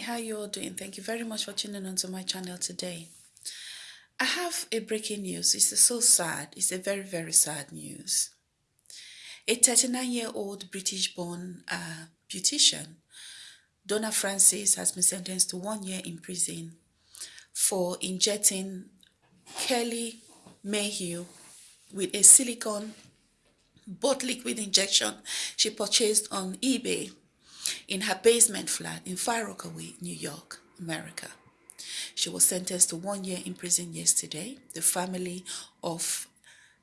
how you all doing? Thank you very much for tuning onto my channel today. I have a breaking news. It's so sad. It's a very, very sad news. A 39-year-old British-born uh, beautician, Donna Francis, has been sentenced to one year in prison for injecting Kelly Mayhew with a silicone bot liquid injection she purchased on eBay in her basement flat in Far Rockaway, New York, America. She was sentenced to one year in prison yesterday. The family of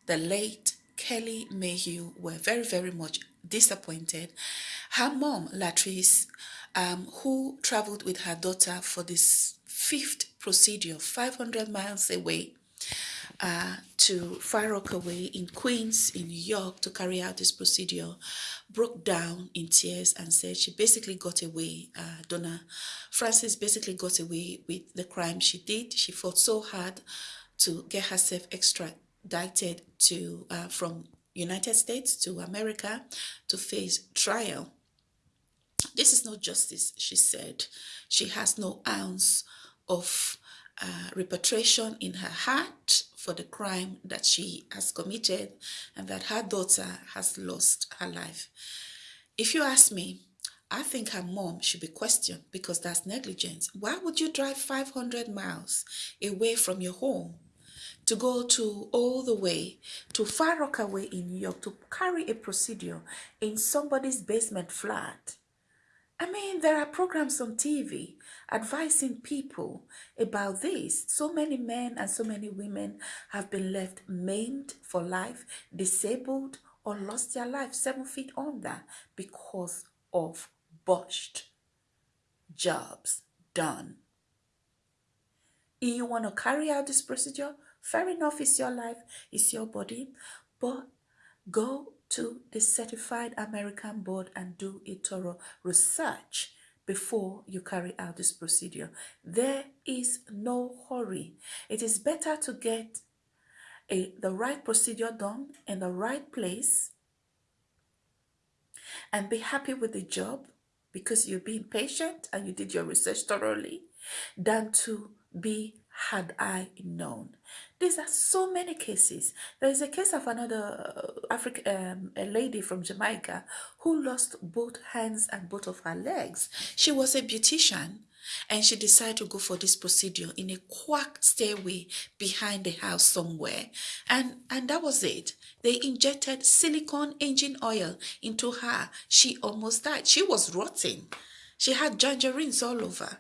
the late Kelly Mayhew were very, very much disappointed. Her mom, Latrice, um, who traveled with her daughter for this fifth procedure 500 miles away, uh, to Far Rockaway in Queens, in New York, to carry out this procedure, broke down in tears and said she basically got away. Uh, Donna Francis basically got away with the crime she did. She fought so hard to get herself extradited to uh, from United States to America to face trial. This is not justice, she said. She has no ounce of uh, repatriation in her heart for the crime that she has committed and that her daughter has lost her life. If you ask me, I think her mom should be questioned because that's negligence. Why would you drive 500 miles away from your home to go to all the way to Far Rockaway in New York to carry a procedure in somebody's basement flat? I mean, there are programs on TV advising people about this. So many men and so many women have been left maimed for life, disabled, or lost their life seven feet under because of botched jobs done. If you want to carry out this procedure, fair enough, it's your life, it's your body, but go to the certified American board and do a thorough research before you carry out this procedure. There is no hurry. It is better to get a, the right procedure done in the right place and be happy with the job because you're being patient and you did your research thoroughly than to be had I known. These are so many cases. There is a case of another uh, African um, a lady from Jamaica who lost both hands and both of her legs. She was a beautician and she decided to go for this procedure in a quack stairway behind the house somewhere and and that was it they injected silicone engine oil into her she almost died she was rotting she had tangerines all over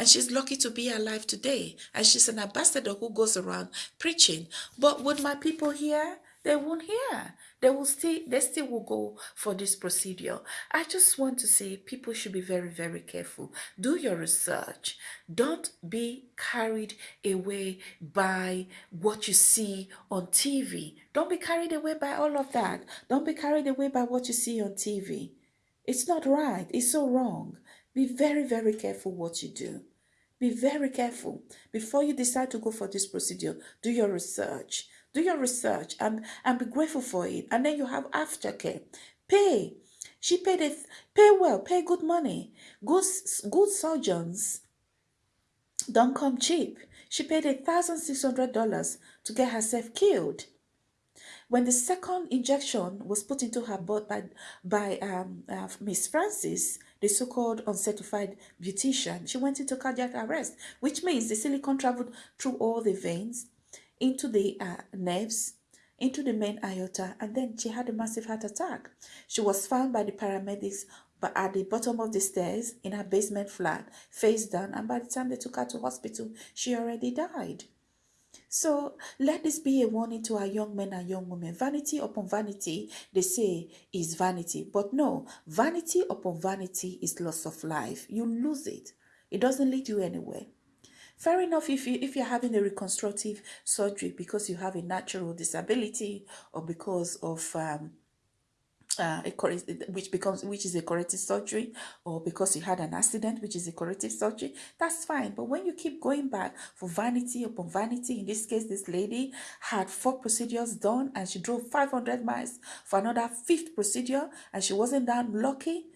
and she's lucky to be alive today. And she's an ambassador who goes around preaching. But would my people hear? They won't hear. They will still, they still will go for this procedure. I just want to say people should be very, very careful. Do your research. Don't be carried away by what you see on TV. Don't be carried away by all of that. Don't be carried away by what you see on TV. It's not right. It's so wrong. Be very, very careful what you do. Be very careful. Before you decide to go for this procedure, do your research. Do your research and, and be grateful for it. And then you have aftercare. Pay. She paid it, pay well, pay good money. Good, good surgeons don't come cheap. She paid $1,600 to get herself killed. When the second injection was put into her butt by, by um, uh, Miss Francis, the so-called uncertified beautician, she went into cardiac arrest, which means the silicone traveled through all the veins, into the uh, nerves, into the main aorta, and then she had a massive heart attack. She was found by the paramedics but at the bottom of the stairs in her basement flat, face down, and by the time they took her to hospital, she already died. So let this be a warning to our young men and young women. Vanity upon vanity, they say, is vanity. But no, vanity upon vanity is loss of life. You lose it. It doesn't lead you anywhere. Fair enough if you if you're having a reconstructive surgery because you have a natural disability or because of um, uh, a which becomes which is a corrective surgery or because you had an accident which is a corrective surgery that's fine. But when you keep going back for vanity upon vanity in this case this lady had four procedures done and she drove 500 miles for another fifth procedure and she wasn't that lucky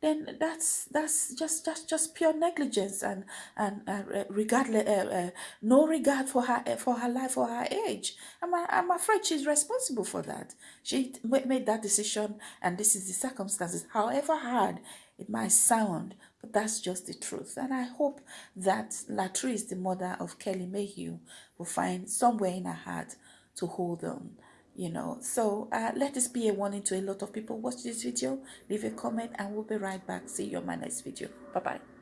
then that's that's just just just pure negligence and and uh, regardless uh, uh, no regard for her for her life or her age. I'm, I'm afraid she's responsible for that. She made that decision and this is the circumstances. However hard it might sound but that's just the truth. And i hope that latrice the mother of kelly mayhew will find somewhere in her heart to hold on you know. So uh, let this be a warning to a lot of people. Watch this video leave a comment and we'll be right back. See you on my next video. Bye bye